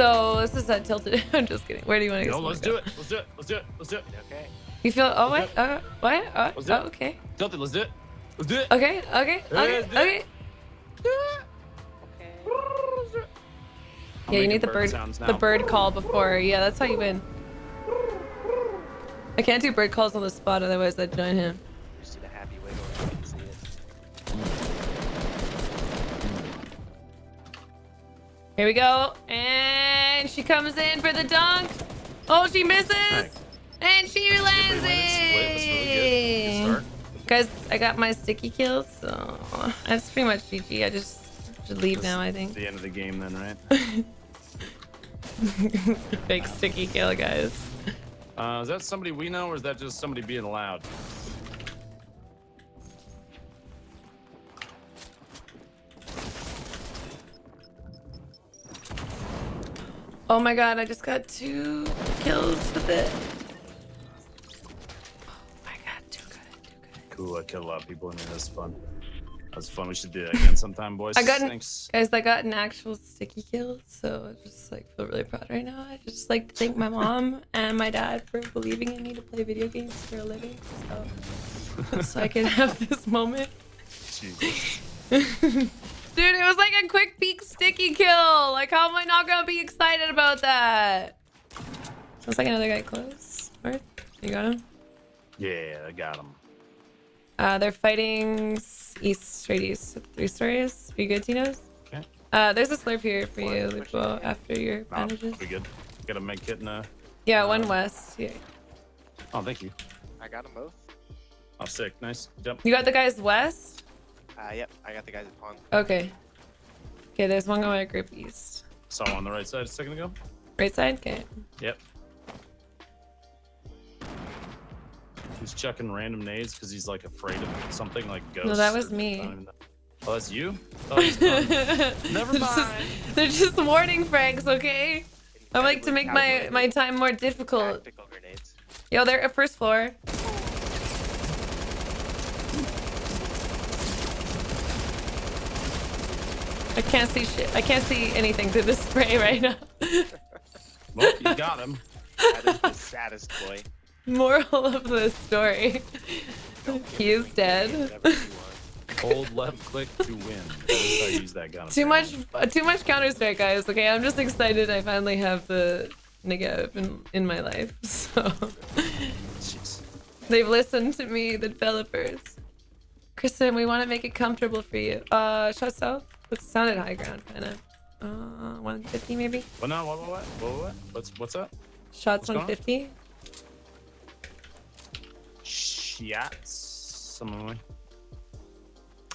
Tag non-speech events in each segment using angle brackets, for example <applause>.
So this is a tilted. <laughs> I'm just kidding. Where do you want to Yo, go? let's do it. Let's do it. Let's do it. Let's do it. Okay. You feel? Oh Let's what? Uh, what? Uh, Let's do oh, okay. Tilted. Let's do it. Let's do it. Okay. Okay. Okay. let's do it. Okay. Okay. Yeah, you need the bird, sounds the bird call before. Yeah, that's how you win. I can't do bird calls on the spot, otherwise I'd join him. Just did a happy wiggle. if you can see it. Here we go, and she comes in for the dunk. Oh, she misses, Nice. and she lands Everybody went in split. That's really good. Good it. Guys, I got my sticky kills, so that's pretty much GG. I just should leave now. I think. The end of the game then, right? <laughs> Fake sticky kill, guys. Uh, is that somebody we know, or is that just somebody being loud? Oh my god, I just got two kills with it. Oh my god, too good, too good. Cool. I killed a lot of people in here. That's fun. That's fun. We should do that again sometime, boys. <laughs> I got an- Thanks. Guys, I got an actual sticky kill, so I just like feel really proud right now. I just like to thank my <laughs> mom and my dad for believing in me to play video games for a living, so so I can <laughs> have this moment. Jesus. Dude, it was like a quick peek sticky kill. Like, how am I not gonna be excited about that? Sounds like another guy close. Marth, you got him? Yeah, I got him. Uh, they're fighting east, straight east, three stories. Are you good, Tino's? Okay. Uh, there's a slurp here for you, Lupo, after your No, bandages. we good. Got a med kit and a. Yeah, one Um, west. Yeah. Oh, thank you. I got them both. Oh, sick. Nice. Jump. You got the guys west? Uh, yep. I got the guys at pawn. Okay. Okay, there's one going at group east. Saw one on the right side a second ago. Right side? Okay. Yep. He's chucking random nades because he's like afraid of something like ghosts. No, that was me. I don't even know. Oh, that's you? <laughs> Oh, he's done. Never They're just- mind. They're just warning Franks, okay? I like to make my, my time more difficult. Yo, they're at first floor. I can't see shit. I can't see anything through the <laughs> spray right now. well, you got him. That is the saddest boy. Moral of the story. He is dead. Whatever you want. Hold left click to win. That is how you use that gun. Too much, uh, too much Counter Strike, guys. Okay, I'm just excited. I finally have the Negev in, in my life. <laughs> So they've listened to me, the developers. Kristen, we want to make it comfortable for you. Uh, shot south. It sounded high ground, kind of. Uh, 150 maybe. What now? What? What? What? What? what? What's what's up? Shots What's going on? 150. Shots. Some way.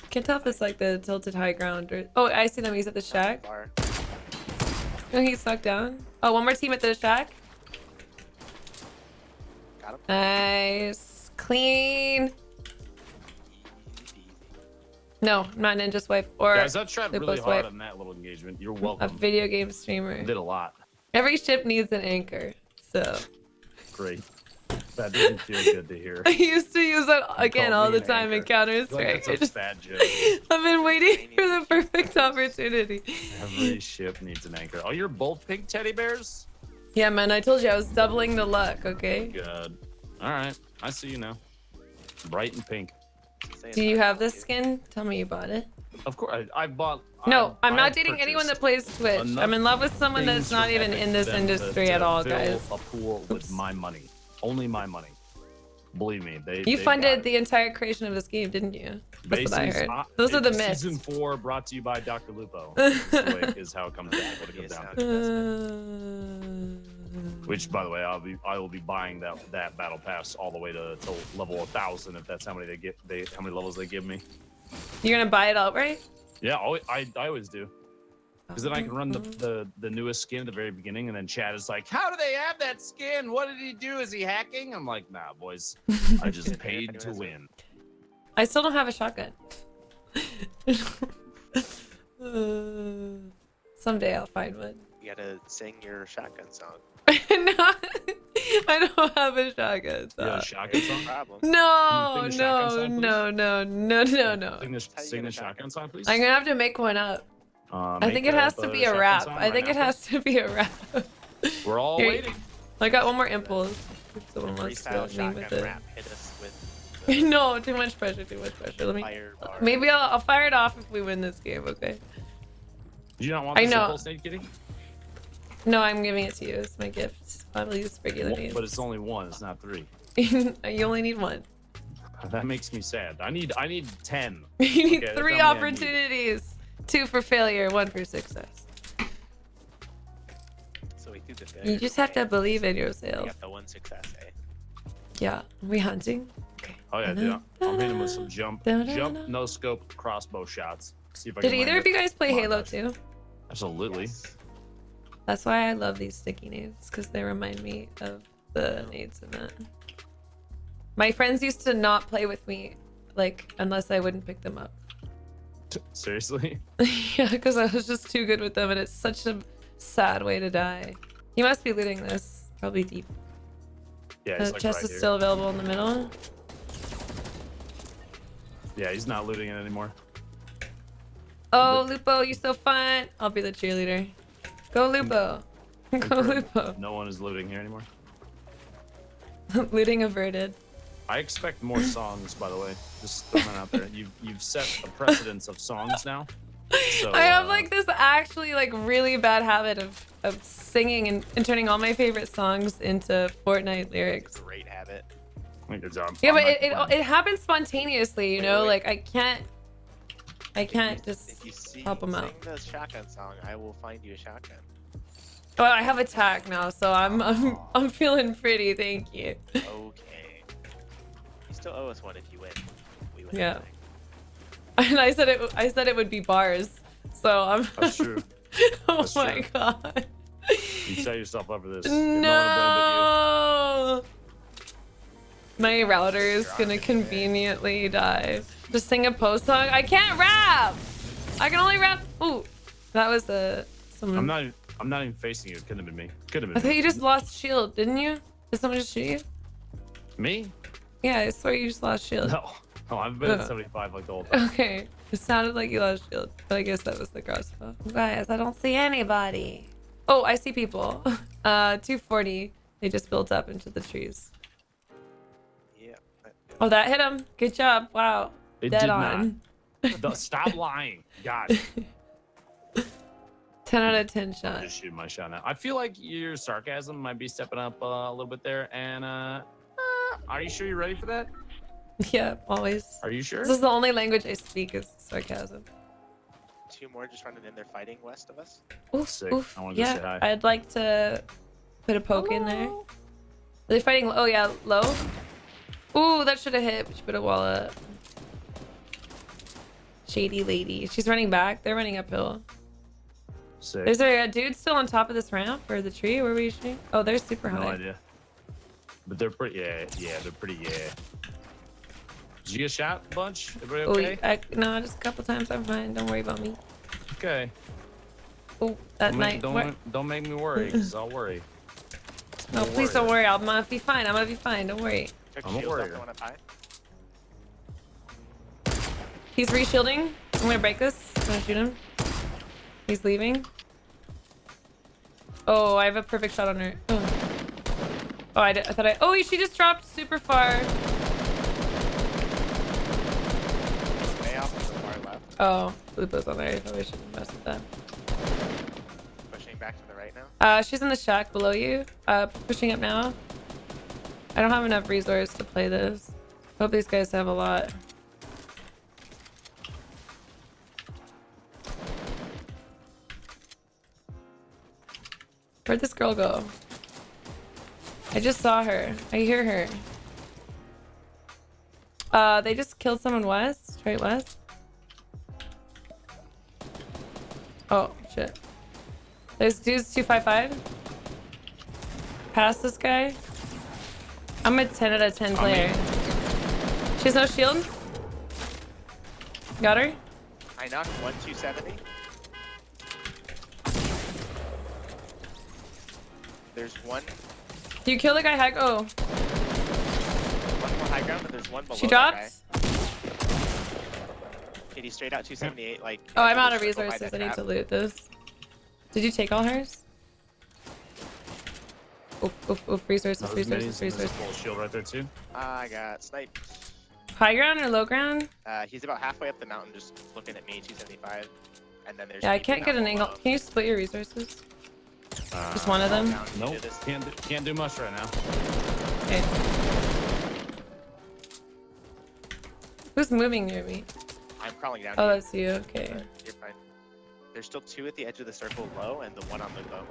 Can't tell if it's like the tilted high ground or. Oh, I see them. He's at the shack. Oh, he's knocked down. Oh, one more team at the shack. Got him. Nice. Clean. No, not Ninja's wife or Guys, I tried really hard wife. on that little engagement. You're welcome. a video game streamer. Did a lot. Every ship needs an anchor. So Great. That doesn't feel good to hear. <laughs> I used to use that again all the time in anchor. Counter Like, Strike. that's a bad joke. <laughs> I've been waiting for the perfect opportunity. Every ship needs an anchor. Oh, you're both pink teddy bears? Yeah, man, I told you I was doubling the luck, okay? Good. All right. I see you now. Bright and pink. Saying Do you have this skin? Tell me you bought it. Of course, I, I bought. No, I, I'm I not dating anyone that plays purchased Twitch. I'm in love with someone that's not even in this industry to, at to all, fill guys. A pool with my money. Only my money. Believe me, they. You they funded the entire creation of this game, didn't you? it. That's what I heard. Those are the it's myths. Season four brought to you by Dr. Lupo. <laughs> is, the way- is how it comes down. What it comes down to. <laughs> Uh, Which, by the way, I'll be I will be buying that that battle pass all the way to, to level a thousand if that's how many they get. They how many levels they give me. You're gonna buy it outright? Yeah, always, I I always do. Because then I can run the, the the newest skin at the very beginning, and then Chad is like, "How do they have that skin? What did he do? Is he hacking?" I'm like, "Nah, boys, I just <laughs> paid to win." I still don't have a shotgun. <laughs> Uh, someday I'll find one. You gotta sing your shotgun song. <laughs> no, I don't have a shotgun. You have a shotgun song? problem. No, Sing shotgun no, no, no, no, no, no. Sing the, sing the shotgun shotgun? song, please. I'm gonna have to make one up. Uh, I think it has to be a rap. song I think now, it has to be a rap. We're all Here- waiting. I got one more impulse. Someone wants to freestyle me with it. rap hit us with <laughs> no, too much pressure. Too much pressure. Let me. Maybe I'll, I'll fire it off if we win this game. Okay. Do you not want I know. impulse nade, Kitty? No, I'm giving it to you. It's my gift. I'll use regular Well, names. But it's only one. It's not three. <laughs> you only need one. <laughs> That makes me sad. I need I need ten. <laughs> You need Okay, three tell me I need- opportunities. Two for failure, one for success. So we threw the You just have to believe in We yourself. got the one success, eh? Yeah. Are we hunting? Okay. Oh yeah, dude. I'm hitting with some jump, jump, no scope, crossbow shots. See if I Did can either of you guys play Halo guys. 2? Absolutely. Yes. That's why I love these sticky nades, because they remind me of the nades in that. My friends used to not play with me, like, unless I wouldn't pick them up. Seriously? <laughs> yeah, because I was just too good with them, and it's such a sad way to die. He must be looting this. Probably deep. Yeah, The like chest right is here. still available in the middle. Yeah, he's not looting it anymore. Oh, Lupo, you're so fun. I'll be the cheerleader. Go, Lupo. Go, Lupo. No one is looting here anymore. <laughs> Looting averted. I expect more songs, by the way. Just throwing that out there. You've you've set a precedence of songs now. So I have uh, like this actually like really bad habit of, of singing and, and turning all my favorite songs into Fortnite lyrics. Great habit. good job. Yeah, I'm but it, it, it happens spontaneously, you Wait, know? wait. Like I can't I can't you- just If you see, help 'em sing out. the shotgun song, I will find you a shotgun. Well, I have attack now, so I'm I'm oh. <laughs> I'm feeling pretty, thank you. Okay. You still owe us one if you win. We win. Yeah. everything. <laughs> And I said it I said it would be bars. So I'm <laughs> That's true. Oh That's my true. god. You set yourself up for this. No. one to blame No. My router is gonna conveniently die. Just sing a post song. I can't rap. I can only rap. Ooh, that was a but you. someone. I'm not. even- I'm not even facing you. It couldn't have been me. Could have I been thought me. you just lost shield, didn't you? Did someone just shoot you? me. Yeah, I swear you just lost shield. No. Oh, I've been Uh. at 75 like the whole time. Okay, it sounded like you lost shield, but I guess that was the crossbow. Guys, I don't see anybody. Oh, I see people. <laughs> Uh, 240. They just built up into the trees. Yeah. Oh, that hit him. Good job. Wow. It Dead did on. not. <laughs> Don't- Stop lying. God. <laughs> 10 out of 10 I'm shot. just shooting my shot now. I feel like your sarcasm might be stepping up uh, a little bit there. And uh, uh, are you sure you're ready for that? <laughs> Yeah, always. Are you sure? This is the only language I speak is sarcasm. Two more just running in there fighting west of us. Oof, Sick. oof. I wanted to say Yeah, hi. I'd like to put a poke in there. Are they fighting? Oh, yeah, low. Ooh, that should have hit. We should put a wall up. Shady lady. She's running back. They're running uphill. Sick. Is there a dude still on top of this ramp or the tree? Where were you shooting? Oh, they're super no high. idea. But they're pretty. Yeah, yeah, they're pretty. Yeah. Did you get shot a bunch? Everybody Oh, okay? I, no, just a couple times. I'm fine. Don't worry about me. Okay. Oh, that Don't, night. make, don't, make- don't make me worry, because I'll worry. No, Don't please don't worry. I'm gonna be fine. I'm gonna be fine. Don't worry. Took I'm a shields warrior. He's reshielding. I'm gonna break this. I'm gonna shoot him. He's leaving. Oh, I have a perfect shot on her. Oh, oh I, did, I thought I. Oh, she just dropped super far. Way off the far left. Oh, Lupo's on there. I probably shouldn't mess with that. Pushing back to the right now. Uh, she's in the shack below you. Uh, pushing up now. I don't have enough resource to play this. Hope these guys have a lot. Where'd this girl go? I just saw her. I hear her. Uh, they just killed someone west, Right west. Oh, shit. There's dudes 255. Pass this guy. I'm a 10 out of 10 player. She has no shield. Got her. I knocked one 270. There's one, Do you kill the guy? Heck. Oh, one more high ground, but there's one below she drops. dropped. guy. Straight out 278. Like. Oh, I'm out of circle resources. I need to loot this. Did you take all hers? Oof, oof, oof. Resources, Those resources, minis, there's resources. full shield right there too. I got sniped. High ground or low ground? Uh, he's about halfway up the mountain, just looking at me, 275. And then there's. Yeah, I can't get an angle. below. Can you split your resources? Just Uh, one of them? Down, you Nope, this. can't do, can't do much right now. Okay. Who's moving near me? I'm crawling down. Oh, to you, that's you. Okay. but You're fine. There's still two at the edge of the circle low, and the one on the boat.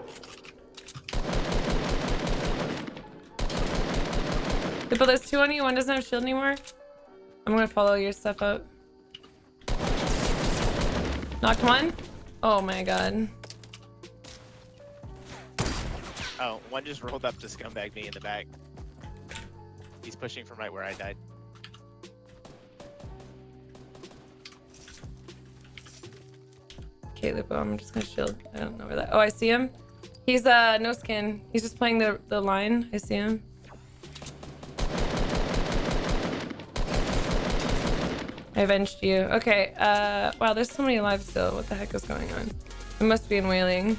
But there's two on you. One doesn't have shield anymore. I'm gonna follow your stuff up. Knocked one. Oh my god. Oh, one just rolled up to scumbag me in the back. He's pushing from right where I died. Okay, Lupo, I'm just gonna shield. I don't know where that. Oh, I see him. He's uh no skin. He's just playing the the line. I see him. I avenged you. Okay. Uh. Wow. There's so many alive still. What the heck is going on? It must be in Wailing.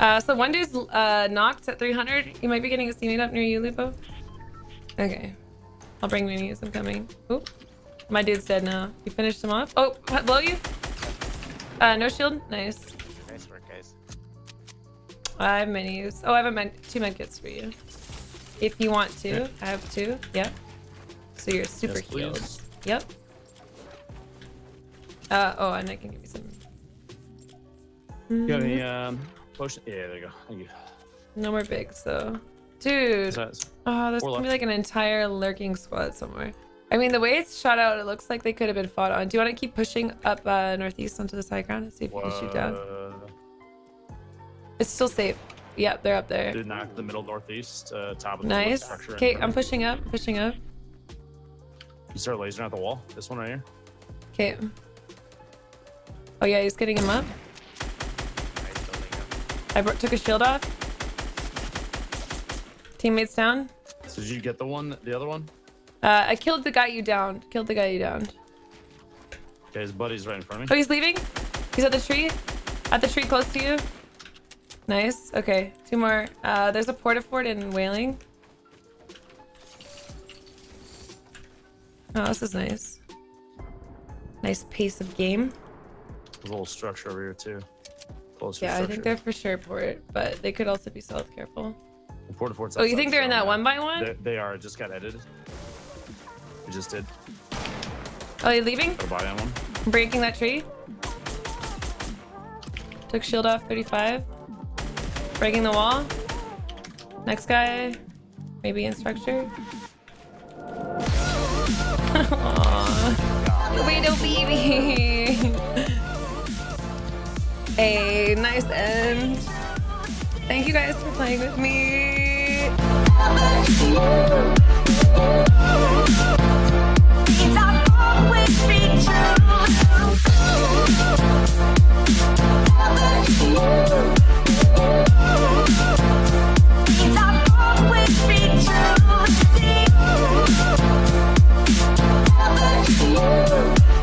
Uh, so one dude's uh, knocked at 300. You might be getting a teammate up near you, Lupo. Okay. I'll bring minis. I'm coming. Oop. My dude's dead now. You finished him off? Oh, below you? Uh, no shield? Nice. Nice work, guys. I have minis. Oh, I have a med two med kits for you. If you want to. Yeah. I have two. Yep. So you're super Yes, please. healed. Yep. Uh, oh, and I can give you some. You got any Mhm. um potion? Yeah, there you go. Thank you. No more bigs, though. Dude. Oh, there's Four gonna be like an entire lurking squad somewhere. I mean, the way it's shot out, it looks like they could have been fought on. Do you want to keep pushing up uh, northeast onto the high ground and see if you can shoot down? It's still safe. Yep, they're up there. Did knock the middle northeast, uh, top of the Nice. structure. Okay, I'm pushing up, pushing up. You start lasering at the wall. This one right here. Okay. Oh yeah, he's getting him up. Nice building up. I took a shield off. Teammates down. So did you get the one, the other one? Uh, I killed the guy you downed. Killed the guy you downed. Okay, his buddy's right in front of me. Oh, he's leaving. He's at the tree. At the tree close to you. Nice. Okay, two more. Uh, there's a porta fort in Wailing. Oh, this is nice. Nice pace of game. There's a little structure over here too. Closer Yeah, I think they're for sure port, but they could also be stealth. Careful. The Porta Fort's Oh, you think they're in that now. one by one? They, they are. It just got edited. We just did. Oh, you leaving? Got a body on one. Breaking that tree. Took shield off 35. Breaking the wall. Next guy. Maybe in structure. <laughs> Aww. Widow baby. <laughs> hey, nice end. Thank you guys for playing with me.